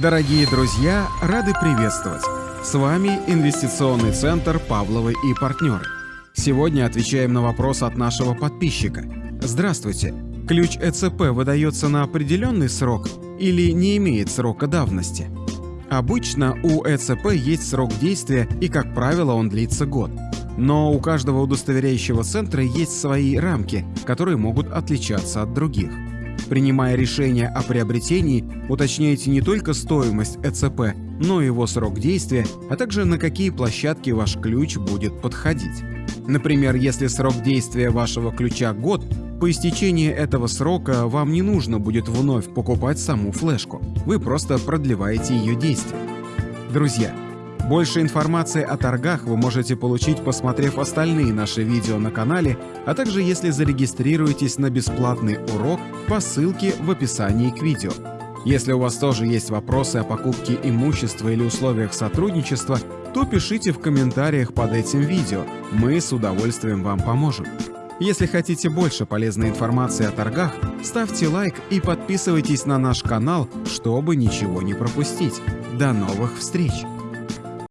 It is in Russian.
Дорогие друзья, рады приветствовать! С вами Инвестиционный центр «Павловы и партнеры». Сегодня отвечаем на вопрос от нашего подписчика. Здравствуйте! Ключ ЭЦП выдается на определенный срок или не имеет срока давности? Обычно у ЭЦП есть срок действия и, как правило, он длится год. Но у каждого удостоверяющего центра есть свои рамки, которые могут отличаться от других. Принимая решение о приобретении, уточняйте не только стоимость ЭЦП, но и его срок действия, а также на какие площадки ваш ключ будет подходить. Например, если срок действия вашего ключа год, по истечении этого срока вам не нужно будет вновь покупать саму флешку, вы просто продлеваете ее действие. Друзья, больше информации о торгах вы можете получить, посмотрев остальные наши видео на канале, а также если зарегистрируетесь на бесплатный урок по ссылке в описании к видео. Если у вас тоже есть вопросы о покупке имущества или условиях сотрудничества, то пишите в комментариях под этим видео, мы с удовольствием вам поможем. Если хотите больше полезной информации о торгах, ставьте лайк и подписывайтесь на наш канал, чтобы ничего не пропустить. До новых встреч!